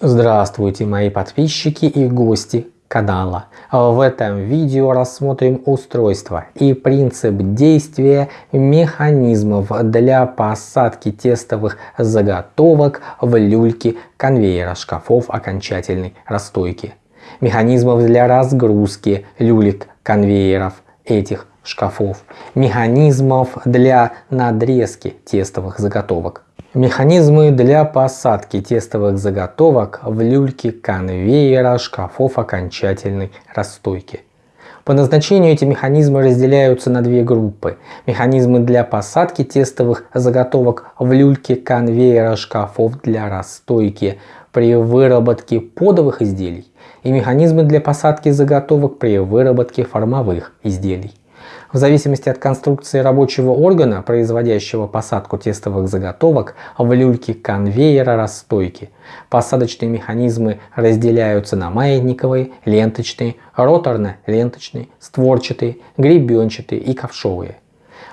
Здравствуйте мои подписчики и гости канала. В этом видео рассмотрим устройство и принцип действия механизмов для посадки тестовых заготовок в люльки конвейера шкафов окончательной расстойки. Механизмов для разгрузки люлек конвейеров этих шкафов. Механизмов для надрезки тестовых заготовок Механизмы для посадки тестовых заготовок в люльки конвейера шкафов окончательной расстойки. По назначению эти механизмы разделяются на две группы. Механизмы для посадки тестовых заготовок в люльки конвейера шкафов для расстойки при выработке подовых изделий и механизмы для посадки заготовок при выработке формовых изделий. В зависимости от конструкции рабочего органа, производящего посадку тестовых заготовок в люльке конвейера расстойки, посадочные механизмы разделяются на маятниковые, ленточные, роторно-ленточные, створчатые, гребенчатые и ковшовые.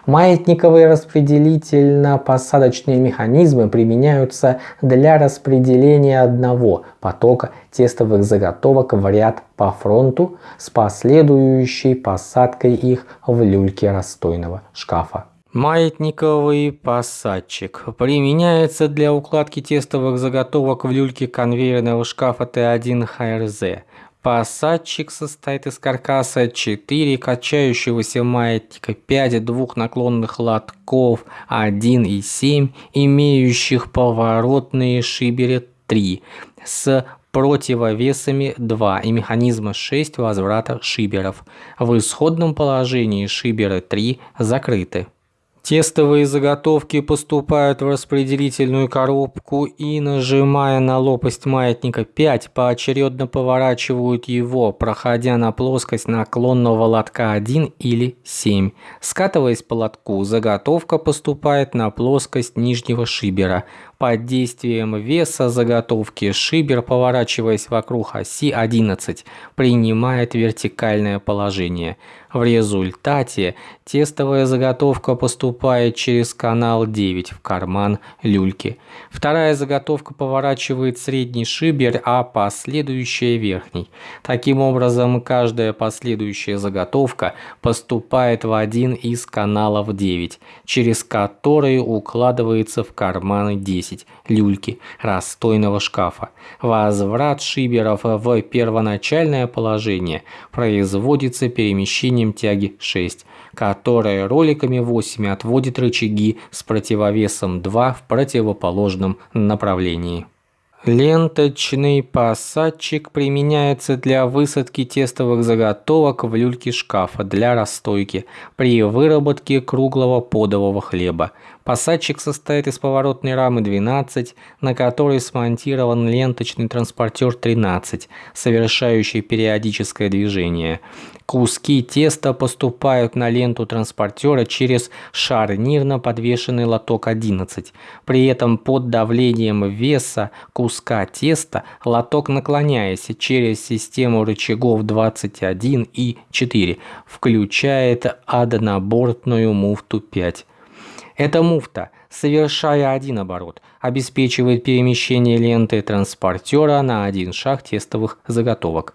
Маятниковые распределительно-посадочные механизмы применяются для распределения одного потока тестовых заготовок в ряд по фронту с последующей посадкой их в люльке расстойного шкафа. Маятниковый посадчик применяется для укладки тестовых заготовок в люльке конвейерного шкафа Т1 ХРЗ Посадчик состоит из каркаса 4 качающегося маятника, 5 двух наклонных лотков 1 и 7, имеющих поворотные шиберы 3 с противовесами 2 и механизма 6 возврата шиберов. В исходном положении шиберы 3 закрыты. Тестовые заготовки поступают в распределительную коробку и, нажимая на лопасть маятника 5, поочередно поворачивают его, проходя на плоскость наклонного лотка 1 или 7. Скатываясь по лотку, заготовка поступает на плоскость нижнего шибера. Под действием веса заготовки шибер, поворачиваясь вокруг оси 11, принимает вертикальное положение. В результате тестовая заготовка поступает через канал 9 в карман люльки. Вторая заготовка поворачивает средний шибер, а последующая верхний. Таким образом, каждая последующая заготовка поступает в один из каналов 9, через который укладывается в карманы 10 люльки расстойного шкафа. Возврат шиберов в первоначальное положение производится перемещением тяги 6, которая роликами 8 отводит рычаги с противовесом 2 в противоположном направлении. Ленточный посадчик применяется для высадки тестовых заготовок в люльке шкафа для расстойки при выработке круглого подового хлеба. Посадчик состоит из поворотной рамы 12, на которой смонтирован ленточный транспортер 13, совершающий периодическое движение. Куски теста поступают на ленту транспортера через шарнирно подвешенный лоток 11. При этом под давлением веса куска теста лоток наклоняясь через систему рычагов 21 и 4 включает однобортную муфту 5. Эта муфта, совершая один оборот, обеспечивает перемещение ленты транспортера на один шаг тестовых заготовок.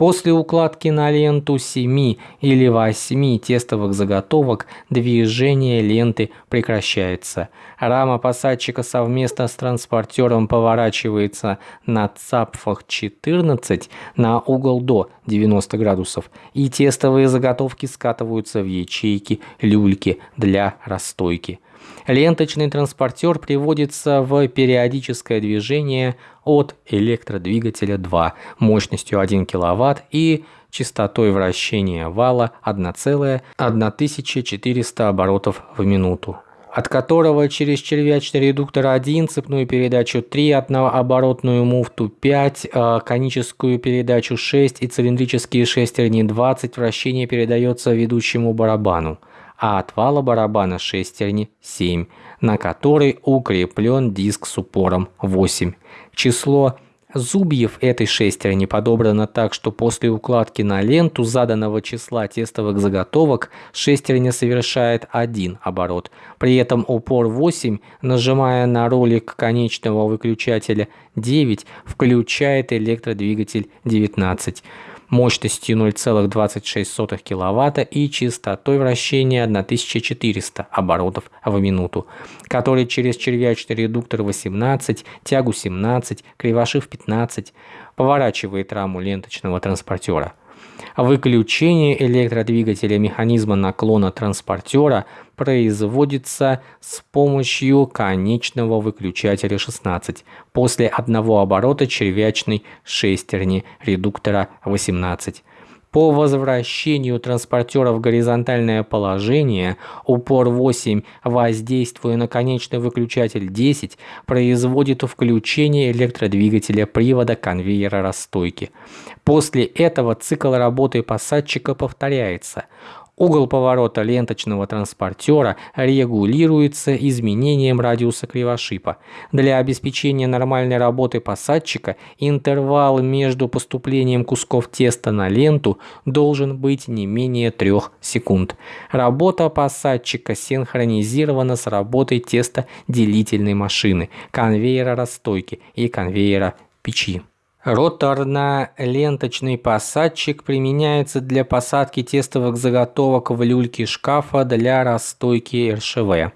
После укладки на ленту 7 или 8 тестовых заготовок движение ленты прекращается. Рама посадчика совместно с транспортером поворачивается на цапфах 14 на угол до 90 градусов и тестовые заготовки скатываются в ячейки люльки для расстойки. Ленточный транспортер приводится в периодическое движение от электродвигателя 2 мощностью 1 кВт и частотой вращения вала 1,1400 оборотов в минуту от которого через червячный редуктор 1, цепную передачу 3, однооборотную муфту 5, э, коническую передачу 6 и цилиндрические шестерни 20 вращение передается ведущему барабану а от вала барабана шестерни 7, на который укреплен диск с упором 8. Число зубьев этой шестерни подобрано так, что после укладки на ленту заданного числа тестовых заготовок шестерня совершает один оборот. При этом упор 8, нажимая на ролик конечного выключателя 9, включает электродвигатель 19 мощностью 0,26 кВт и частотой вращения 1400 оборотов в минуту, который через червячный редуктор 18, тягу 17, кривошив 15 поворачивает раму ленточного транспортера. Выключение электродвигателя механизма наклона транспортера производится с помощью конечного выключателя 16 после одного оборота червячной шестерни редуктора 18. По возвращению транспортера в горизонтальное положение упор 8, воздействуя на конечный выключатель 10, производит включение электродвигателя привода конвейера расстойки. После этого цикл работы посадчика повторяется. Угол поворота ленточного транспортера регулируется изменением радиуса кривошипа. Для обеспечения нормальной работы посадчика интервал между поступлением кусков теста на ленту должен быть не менее 3 секунд. Работа посадчика синхронизирована с работой тестоделительной машины, конвейера расстойки и конвейера печи. Роторно-ленточный посадчик применяется для посадки тестовых заготовок в люльки шкафа для расстойки РШВ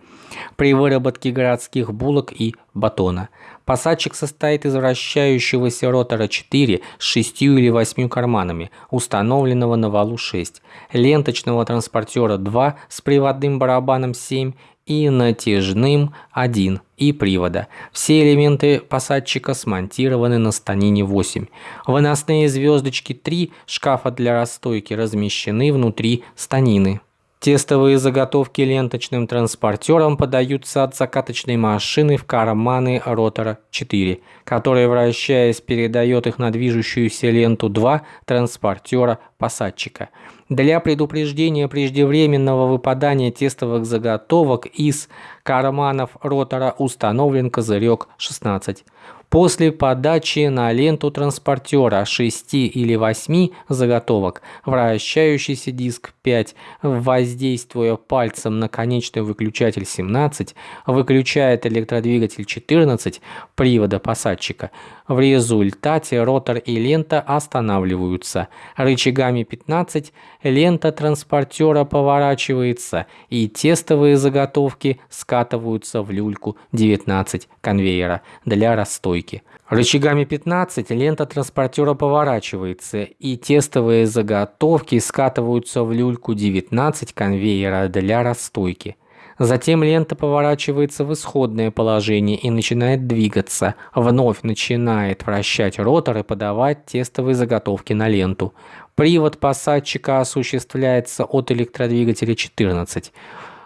при выработке городских булок и батона. Посадчик состоит из вращающегося ротора 4 с 6 или 8 карманами, установленного на валу 6, ленточного транспортера 2 с приводным барабаном 7 и натяжным 1 и привода. Все элементы посадчика смонтированы на станине 8. Выносные звездочки 3 шкафа для расстойки размещены внутри станины. Тестовые заготовки ленточным транспортером подаются от закаточной машины в карманы ротора 4, который, вращаясь, передает их на движущуюся ленту 2 транспортера посадчика. Для предупреждения преждевременного выпадания тестовых заготовок из карманов ротора установлен козырек 16. После подачи на ленту транспортера 6 или 8 заготовок вращающийся диск 5, воздействуя пальцем на конечный выключатель 17, выключает электродвигатель 14 привода посадчика. В результате ротор и лента останавливаются. Рычагами 15 лента транспортера поворачивается и тестовые заготовки скатываются в люльку 19 конвейера для расстойки. Рычагами 15 лента транспортера поворачивается и тестовые заготовки скатываются в люльку 19 конвейера для расстойки. Затем лента поворачивается в исходное положение и начинает двигаться, вновь начинает вращать ротор и подавать тестовые заготовки на ленту. Привод посадчика осуществляется от электродвигателя 14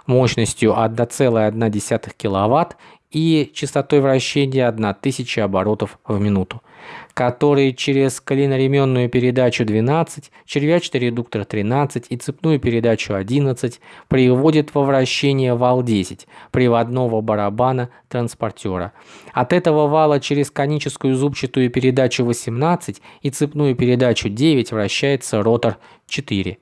мощностью 1,1 кВт и частотой вращения 1000 оборотов в минуту, который через клиноременную передачу 12, червячный редуктор 13 и цепную передачу 11 приводит во вращение вал 10 приводного барабана транспортера. От этого вала через коническую зубчатую передачу 18 и цепную передачу 9 вращается ротор 4.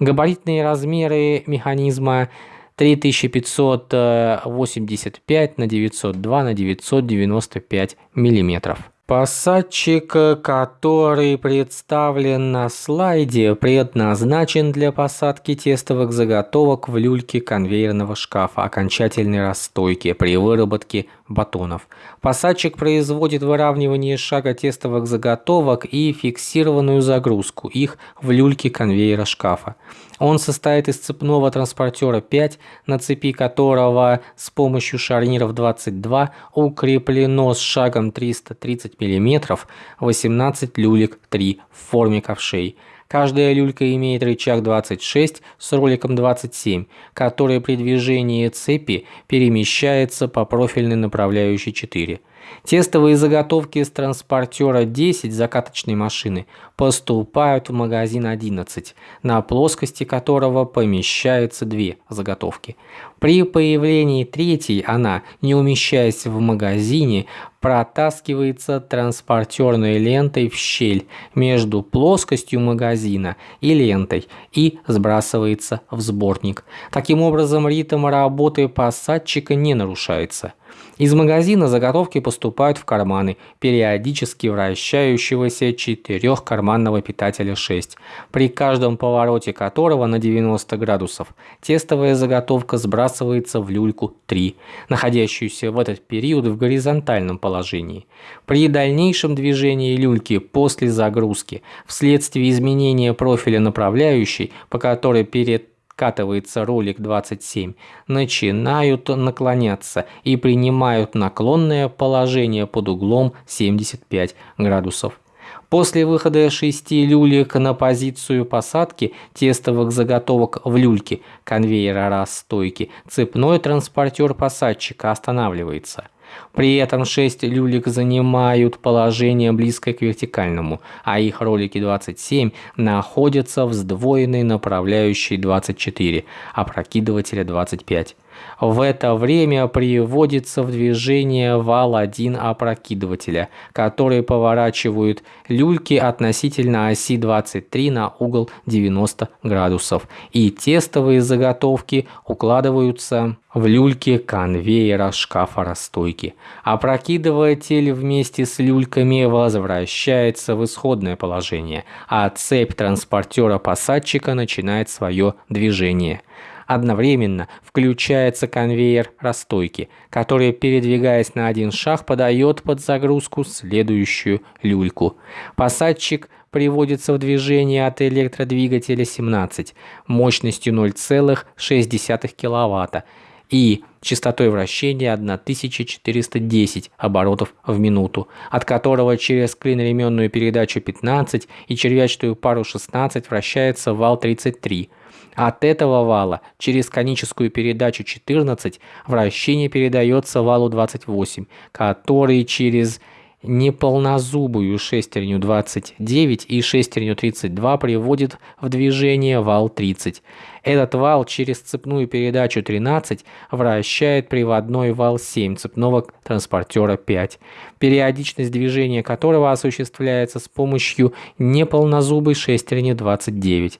Габаритные размеры механизма 3585 на 902 на 995 миллиметров. Посадчик, который представлен на слайде, предназначен для посадки тестовых заготовок в люльке конвейерного шкафа окончательной расстойки при выработке батонов. Посадчик производит выравнивание шага тестовых заготовок и фиксированную загрузку их в люльке конвейера шкафа. Он состоит из цепного транспортера 5, на цепи которого с помощью шарниров 22 укреплено с шагом 330 мм 18 люлек 3 в форме ковшей. Каждая люлька имеет рычаг 26 с роликом 27, который при движении цепи перемещается по профильной направляющей 4. Тестовые заготовки с транспортера 10 закаточной машины поступают в магазин 11, на плоскости которого помещаются две заготовки. При появлении третьей она, не умещаясь в магазине, протаскивается транспортерной лентой в щель между плоскостью магазина и лентой и сбрасывается в сборник. Таким образом, ритм работы посадчика не нарушается. Из магазина заготовки поступают в карманы периодически вращающегося четырехкарманного питателя 6, при каждом повороте которого на 90 градусов тестовая заготовка сбрасывается в люльку 3, находящуюся в этот период в горизонтальном положении. При дальнейшем движении люльки после загрузки вследствие изменения профиля направляющей, по которой перед откатывается ролик 27, начинают наклоняться и принимают наклонное положение под углом 75 градусов. После выхода шести люлек на позицию посадки тестовых заготовок в люльке конвейера расстойки цепной транспортер посадчика останавливается. При этом 6 люлек занимают положение близкое к вертикальному, а их ролики 27 находятся в сдвоенной направляющей 24, опрокидывателя 25. В это время приводится в движение вал 1 опрокидывателя, который поворачивают люльки относительно оси 23 на угол 90 градусов, и тестовые заготовки укладываются в люльки конвейера шкафа расстойки. Опрокидыватель вместе с люльками возвращается в исходное положение, а цепь транспортера посадчика начинает свое движение – Одновременно включается конвейер расстойки, который, передвигаясь на один шаг, подает под загрузку следующую люльку. Посадчик приводится в движение от электродвигателя 17 мощностью 0,6 кВт и частотой вращения 1410 оборотов в минуту, от которого через клиноременную передачу 15 и червячную пару 16 вращается вал 33 от этого вала через коническую передачу 14 вращение передается валу 28, который через неполнозубую шестерню 29 и шестерню 32 приводит в движение вал 30. Этот вал через цепную передачу 13 вращает приводной вал 7 цепного транспортера 5, периодичность движения которого осуществляется с помощью неполнозубой шестерни 29.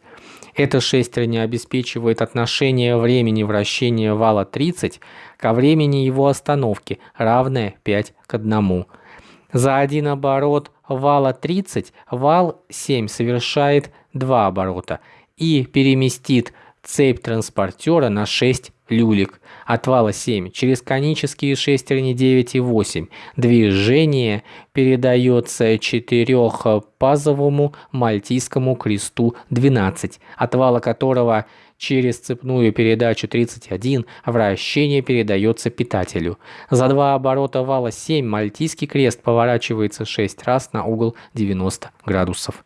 Эта шестерня обеспечивает отношение времени вращения вала 30 ко времени его остановки, равное 5 к 1. За один оборот вала 30 вал 7 совершает 2 оборота и переместит цепь транспортера на 6 люлек, отвала 7, через конические шестерни 9 и 8. Движение передается четырехпазовому мальтийскому кресту 12, отвала которого через цепную передачу 31 вращение передается питателю. За два оборота вала 7 мальтийский крест поворачивается 6 раз на угол 90 градусов.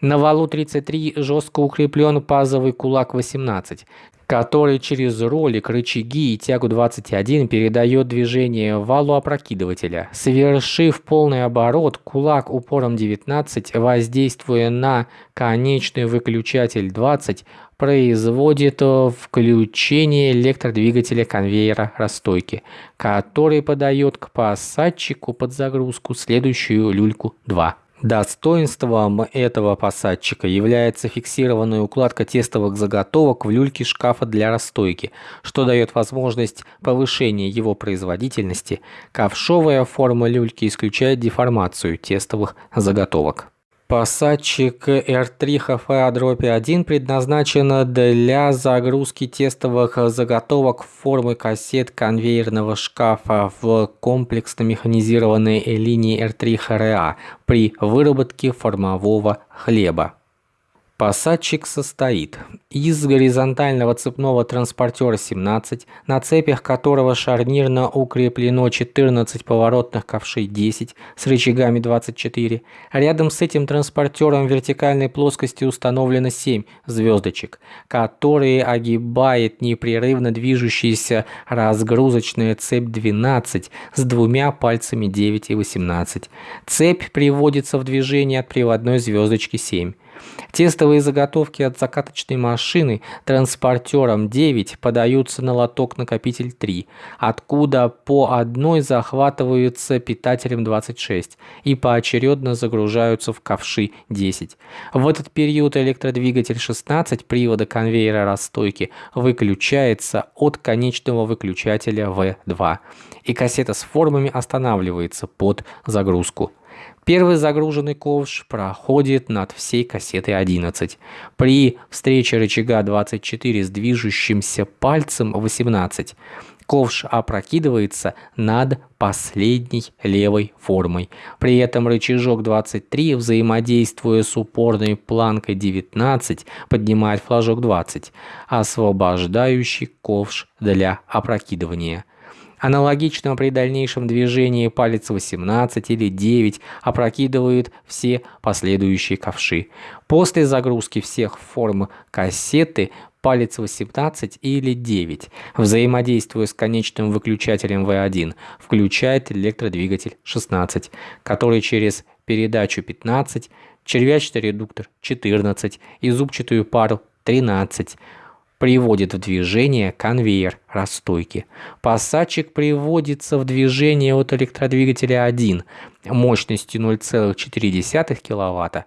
На валу 33 жестко укреплен пазовый кулак 18, который через ролик, рычаги и тягу 21 передает движение валу опрокидывателя. Совершив полный оборот, кулак упором 19, воздействуя на конечный выключатель 20, производит включение электродвигателя конвейера расстойки, который подает к посадчику под загрузку следующую люльку 2. Достоинством этого посадчика является фиксированная укладка тестовых заготовок в люльке шкафа для расстойки, что дает возможность повышения его производительности. Ковшовая форма люльки исключает деформацию тестовых заготовок. Посадчик R3HFA-1 предназначен для загрузки тестовых заготовок формы кассет конвейерного шкафа в комплексно-механизированной линии R3HRA при выработке формового хлеба. Посадчик состоит из горизонтального цепного транспортера 17, на цепях которого шарнирно укреплено 14 поворотных ковшей 10 с рычагами 24. Рядом с этим транспортером в вертикальной плоскости установлено 7 звездочек, которые огибает непрерывно движущаяся разгрузочная цепь 12 с двумя пальцами 9 и 18. Цепь приводится в движение от приводной звездочки 7. Тестовые заготовки от закаточной машины транспортером 9 подаются на лоток накопитель 3, откуда по одной захватываются питателем 26 и поочередно загружаются в ковши 10. В этот период электродвигатель 16 привода конвейера расстойки выключается от конечного выключателя V2 и кассета с формами останавливается под загрузку. Первый загруженный ковш проходит над всей кассетой 11. При встрече рычага 24 с движущимся пальцем 18 ковш опрокидывается над последней левой формой. При этом рычажок 23, взаимодействуя с упорной планкой 19, поднимает флажок 20, освобождающий ковш для опрокидывания. Аналогично при дальнейшем движении палец 18 или 9 опрокидывает все последующие ковши. После загрузки всех форм кассеты палец 18 или 9, взаимодействуя с конечным выключателем V1, включает электродвигатель 16, который через передачу 15, червячный редуктор 14 и зубчатую пару 13 приводит в движение конвейер расстойки. Посадчик приводится в движение от электродвигателя 1 мощностью 0,4 кВт,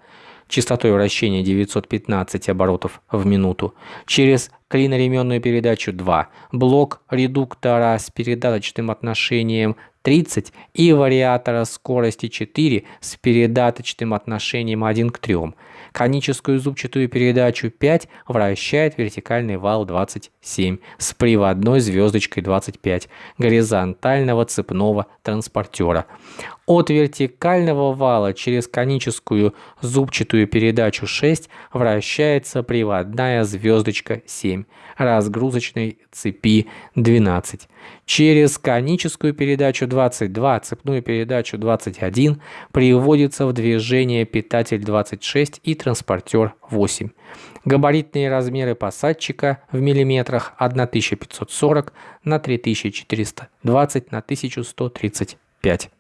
частотой вращения 915 оборотов в минуту, через клиноременную передачу 2, блок редуктора с передаточным отношением 30 и вариатора скорости 4 с передаточным отношением 1 к 3. Коническую зубчатую передачу 5 вращает вертикальный вал 27 с приводной звездочкой 25 горизонтального цепного транспортера. От вертикального вала через коническую зубчатую передачу 6 вращается приводная звездочка 7 разгрузочной цепи 12. Через коническую передачу 22, цепную передачу 21 приводится в движение питатель 26 и транспортер 8. Габаритные размеры посадчика в миллиметрах 1540 на 3420 на 1135.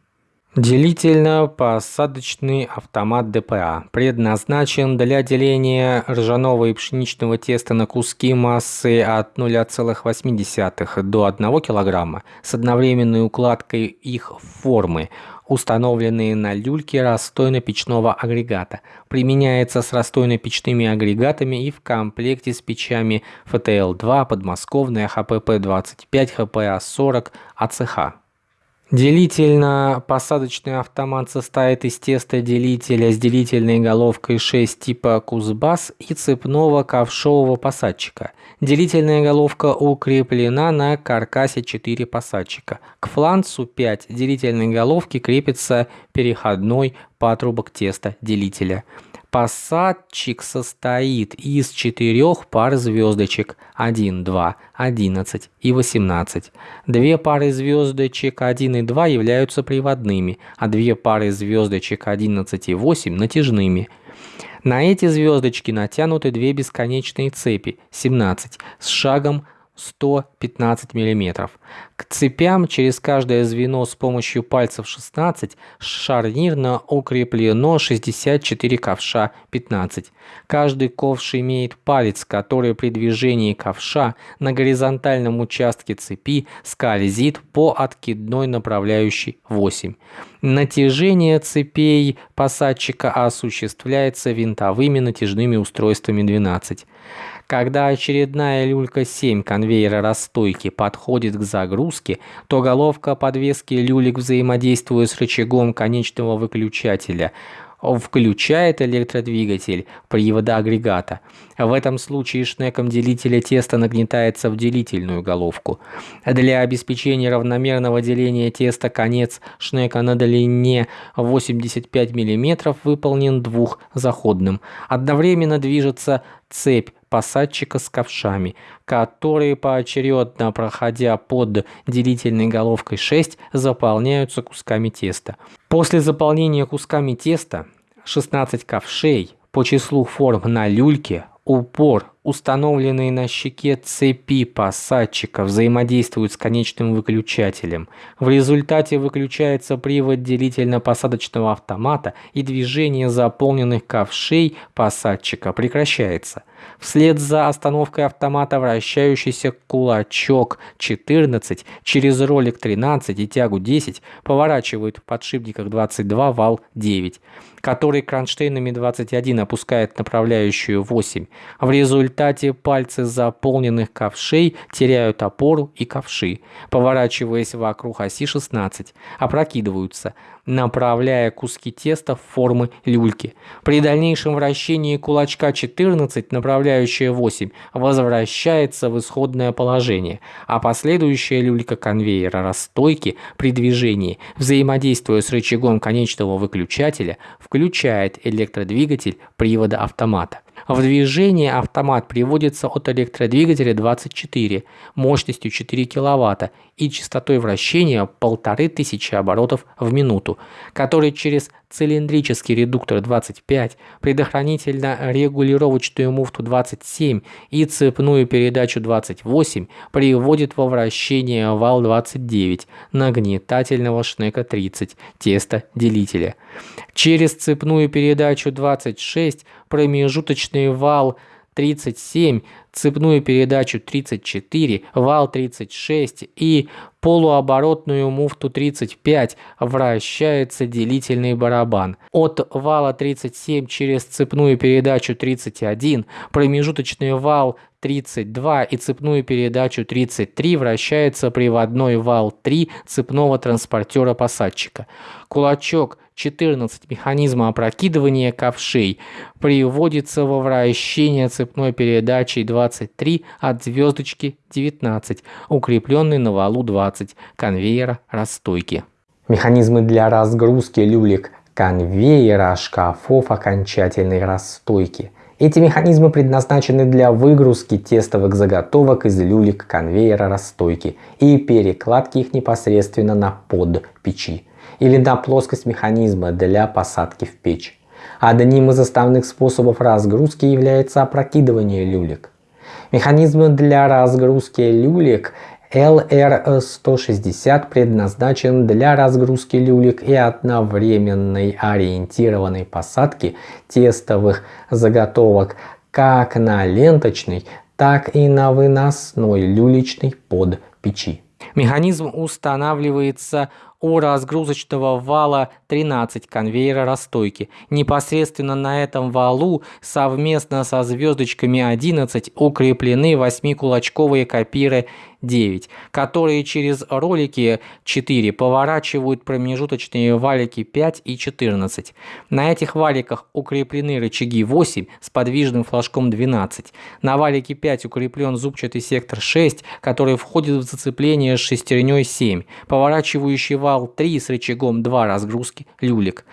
Делительно-посадочный автомат ДПА предназначен для деления ржаного и пшеничного теста на куски массы от 0,8 до 1 кг с одновременной укладкой их формы, установленные на люльке расстойно-печного агрегата. Применяется с расстойно-печными агрегатами и в комплекте с печами ФТЛ-2, подмосковная ХПП-25, ХПА-40, АЦХ. Делительно-посадочный автомат состоит из теста делителя с делительной головкой 6 типа Кузбасс и цепного ковшового посадчика. Делительная головка укреплена на каркасе 4 посадчика. К фланцу 5 делительной головки крепится переходной патрубок теста делителя. Посадчик состоит из четырех пар звездочек 1, 2, 11 и 18. Две пары звездочек 1 и 2 являются приводными, а две пары звездочек 11 и 8 натяжными. На эти звездочки натянуты две бесконечные цепи 17 с шагом 115 мм. К цепям через каждое звено с помощью пальцев 16 шарнирно укреплено 64 ковша 15. Каждый ковш имеет палец, который при движении ковша на горизонтальном участке цепи скользит по откидной направляющей 8. Натяжение цепей посадчика осуществляется винтовыми натяжными устройствами 12. Когда очередная люлька 7 конвейера расстойки подходит к загрузке, то головка подвески люлек взаимодействует с рычагом конечного выключателя включает электродвигатель привода агрегата. В этом случае шнеком делителя теста нагнетается в делительную головку. Для обеспечения равномерного деления теста конец шнека на длине 85 мм выполнен двухзаходным. Одновременно движется цепь посадчика с ковшами, которые поочередно, проходя под делительной головкой 6, заполняются кусками теста. После заполнения кусками теста 16 ковшей по числу форм на люльке упор, установленные на щеке цепи посадчика, взаимодействуют с конечным выключателем. В результате выключается привод делительно-посадочного автомата и движение заполненных ковшей посадчика прекращается. Вслед за остановкой автомата вращающийся кулачок 14 через ролик 13 и тягу 10 поворачивает в подшипниках 22 вал 9 который кронштейнами 21 опускает направляющую 8. В результате пальцы заполненных ковшей теряют опору и ковши, поворачиваясь вокруг оси 16, опрокидываются, направляя куски теста в формы люльки. При дальнейшем вращении кулачка 14, направляющая 8, возвращается в исходное положение, а последующая люлька конвейера расстойки при движении, взаимодействуя с рычагом конечного выключателя, включает электродвигатель привода автомата. В движение автомат приводится от электродвигателя 24 мощностью 4 кВт и частотой вращения 1500 оборотов в минуту, который через цилиндрический редуктор 25, предохранительно-регулировочную муфту 27 и цепную передачу 28 приводит во вращение вал 29 нагнетательного шнека 30 теста делителя. Через цепную передачу 26 промежуточный вал 37, цепную передачу 34, вал 36 и полуоборотную муфту 35 вращается делительный барабан. От вала 37 через цепную передачу 31, промежуточный вал 32 и цепную передачу 33 вращается приводной вал 3 цепного транспортера-посадчика. Кулачок 14 механизма опрокидывания ковшей. Приводится во вращение цепной передачей 23 от звездочки 19, укрепленной на валу 20 конвейера расстойки. Механизмы для разгрузки люлек конвейера шкафов окончательной расстойки – эти механизмы предназначены для выгрузки тестовых заготовок из люлек конвейера расстойки и перекладки их непосредственно на под печи или на плоскость механизма для посадки в печь. Одним из основных способов разгрузки является опрокидывание люлек. Механизмы для разгрузки люлек LR160 предназначен для разгрузки люлек и одновременной ориентированной посадки тестовых заготовок как на ленточной, так и на выносной люлечной под печи. Механизм устанавливается у разгрузочного вала 13 конвейера расстойки. Непосредственно на этом валу совместно со звездочками 11 укреплены 8-кулачковые копиры 9, которые через ролики 4 поворачивают промежуточные валики 5 и 14. На этих валиках укреплены рычаги 8 с подвижным флажком 12. На валике 5 укреплен зубчатый сектор 6, который входит в зацепление с шестерней 7, поворачивающий вал 3 с рычагом 2 разгрузки люлек.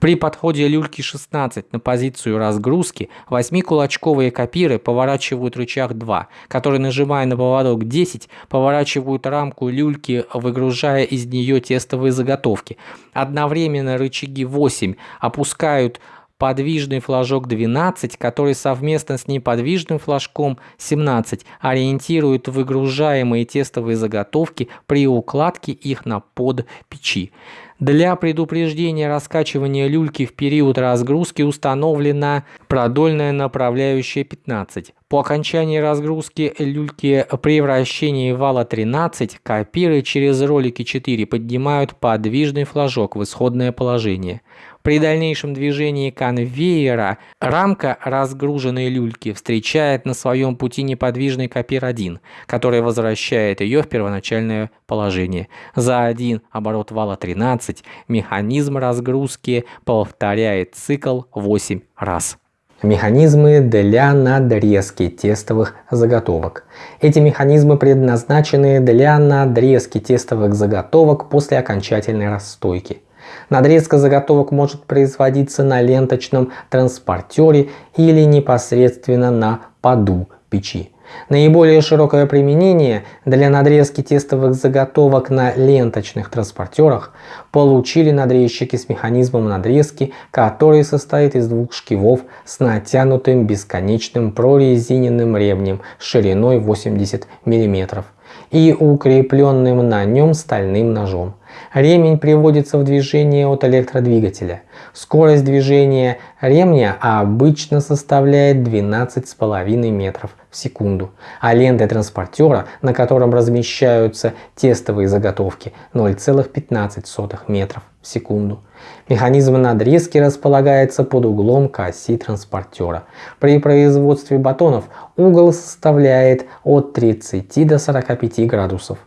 При подходе люльки 16 на позицию разгрузки 8-кулачковые копиры поворачивают рычаг 2, который, нажимая на поводок 10, поворачивают рамку люльки, выгружая из нее тестовые заготовки. Одновременно рычаги 8 опускают подвижный флажок 12, который совместно с неподвижным флажком 17 ориентирует выгружаемые тестовые заготовки при укладке их на под печи. Для предупреждения раскачивания люльки в период разгрузки установлена продольная направляющая 15. По окончании разгрузки люльки при вращении вала 13 копиры через ролики 4 поднимают подвижный флажок в исходное положение. При дальнейшем движении конвейера рамка разгруженной люльки встречает на своем пути неподвижный копир-1, который возвращает ее в первоначальное положение. За один оборот вала 13 механизм разгрузки повторяет цикл 8 раз. Механизмы для надрезки тестовых заготовок. Эти механизмы предназначены для надрезки тестовых заготовок после окончательной расстойки. Надрезка заготовок может производиться на ленточном транспортере или непосредственно на поду печи. Наиболее широкое применение для надрезки тестовых заготовок на ленточных транспортерах получили надрезчики с механизмом надрезки, который состоит из двух шкивов с натянутым бесконечным прорезиненным ремнем шириной 80 мм и укрепленным на нем стальным ножом. Ремень приводится в движение от электродвигателя. Скорость движения ремня обычно составляет 12,5 метров в секунду, а ленты транспортера, на котором размещаются тестовые заготовки, 0,15 метров в секунду. Механизм надрезки располагается под углом к оси транспортера. При производстве батонов угол составляет от 30 до 45 градусов.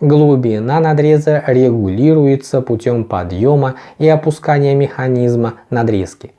Глубина надреза регулируется путем подъема и опускания механизма надрезки.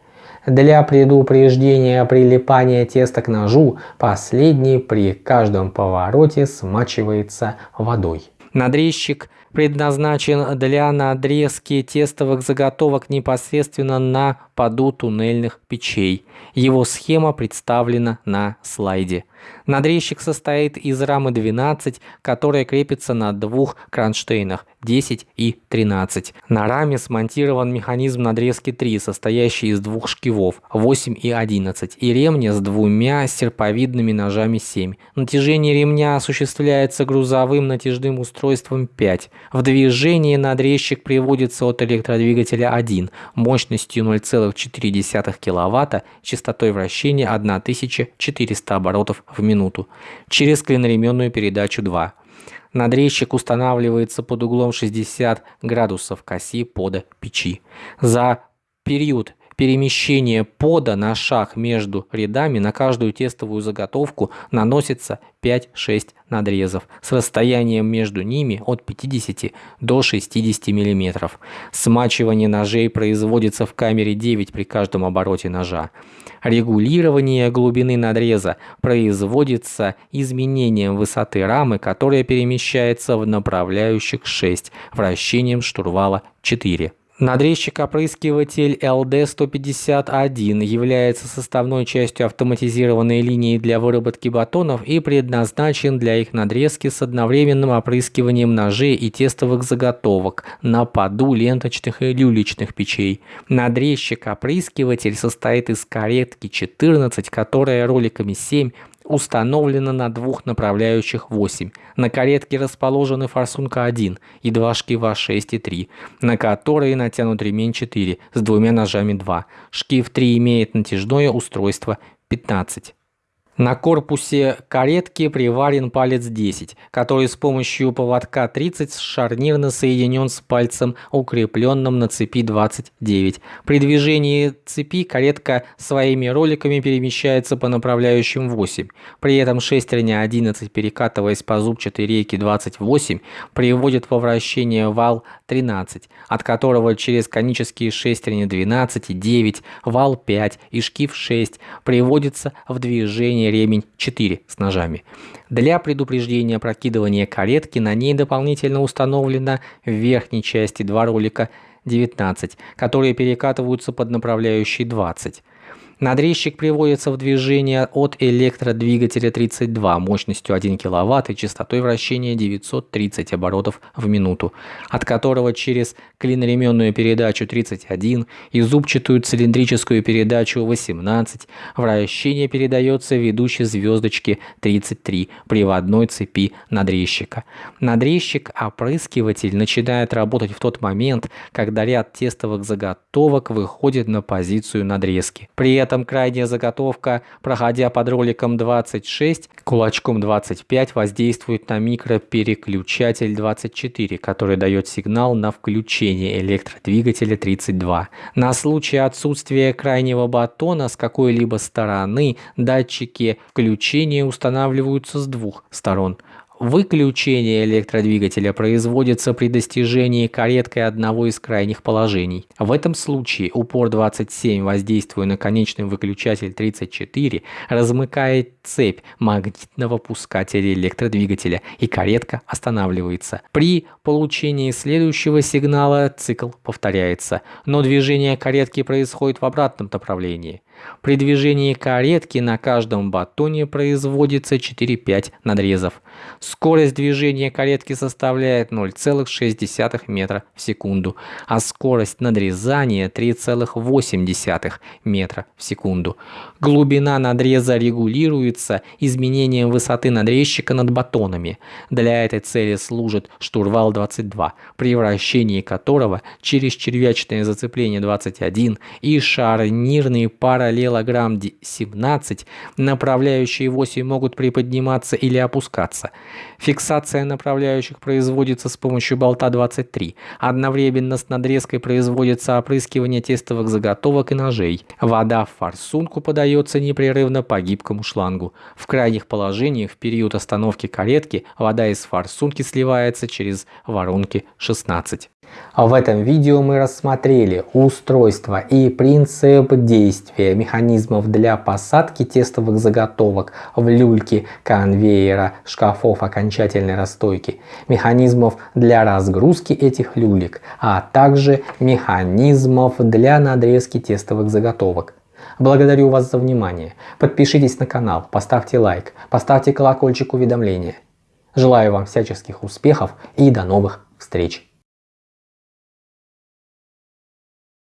Для предупреждения прилипания теста к ножу, последний при каждом повороте смачивается водой. Надрезчик предназначен для надрезки тестовых заготовок непосредственно на поду туннельных печей. Его схема представлена на слайде. Надрезчик состоит из рамы 12, которая крепится на двух кронштейнах 10 и 13. На раме смонтирован механизм надрезки 3, состоящий из двух шкивов 8 и 11 и ремня с двумя серповидными ножами 7. Натяжение ремня осуществляется грузовым натяжным устройством 5. В движении надрезчик приводится от электродвигателя 1 мощностью 0,4 кВт, частотой вращения 1400 оборотов в минуту через клиноременную передачу 2. Надрезчик устанавливается под углом 60 градусов к оси пода печи. За период перемещения пода на шаг между рядами на каждую тестовую заготовку наносится 5-6 надрезов с расстоянием между ними от 50 до 60 мм. Смачивание ножей производится в камере 9 при каждом обороте ножа. Регулирование глубины надреза производится изменением высоты рамы, которая перемещается в направляющих 6, вращением штурвала 4. Надрезчик-опрыскиватель LD-151 является составной частью автоматизированной линии для выработки батонов и предназначен для их надрезки с одновременным опрыскиванием ножей и тестовых заготовок на поду ленточных и люлечных печей. Надрезчик-опрыскиватель состоит из каретки 14, которая роликами 7 установлено на двух направляющих 8. На каретке расположены форсунка 1 и два шкива 6 и 3, на которые натянут ремень 4 с двумя ножами 2. Шкив 3 имеет натяжное устройство 15. На корпусе каретки приварен палец 10, который с помощью поводка 30 шарнирно соединен с пальцем, укрепленным на цепи 29. При движении цепи каретка своими роликами перемещается по направляющим 8. При этом шестерня 11, перекатываясь по зубчатой рейке 28, приводит во вращение вал 13, от которого через конические шестерни 12 и 9, вал 5 и шкив 6 приводится в движение применение ремень 4 с ножами. Для предупреждения прокидывания каретки на ней дополнительно установлено в верхней части два ролика 19, которые перекатываются под направляющий 20. Надрезчик приводится в движение от электродвигателя 32 мощностью 1 кВт и частотой вращения 930 оборотов в минуту, от которого через клиноременную передачу 31 и зубчатую цилиндрическую передачу 18 вращение передается ведущей звездочке 33 приводной цепи надрезчика. Надрезчик-опрыскиватель начинает работать в тот момент, когда ряд тестовых заготовок выходит на позицию надрезки. При этом крайняя заготовка, проходя под роликом 26, кулачком 25 воздействует на микропереключатель 24, который дает сигнал на включение электродвигателя 32. На случай отсутствия крайнего батона с какой-либо стороны датчики включения устанавливаются с двух сторон. Выключение электродвигателя производится при достижении кареткой одного из крайних положений. В этом случае упор 27, воздействуя на конечный выключатель 34, размыкает цепь магнитного пускателя электродвигателя и каретка останавливается. При получении следующего сигнала цикл повторяется, но движение каретки происходит в обратном направлении. При движении каретки на каждом батоне производится 4-5 надрезов. Скорость движения каретки составляет 0,6 метра в секунду, а скорость надрезания 3,8 метра в секунду. Глубина надреза регулируется изменением высоты надрезчика над батонами. Для этой цели служит штурвал 22, при вращении которого через червячное зацепление 21 и шарнирные пара параллелограмм 17, направляющие 8 могут приподниматься или опускаться. Фиксация направляющих производится с помощью болта 23. Одновременно с надрезкой производится опрыскивание тестовых заготовок и ножей. Вода в форсунку подается непрерывно по гибкому шлангу. В крайних положениях в период остановки каретки вода из форсунки сливается через воронки 16. В этом видео мы рассмотрели устройство и принцип действия механизмов для посадки тестовых заготовок в люльки конвейера шкафов окончательной расстойки, механизмов для разгрузки этих люлек, а также механизмов для надрезки тестовых заготовок. Благодарю вас за внимание. Подпишитесь на канал, поставьте лайк, поставьте колокольчик уведомления. Желаю вам всяческих успехов и до новых встреч!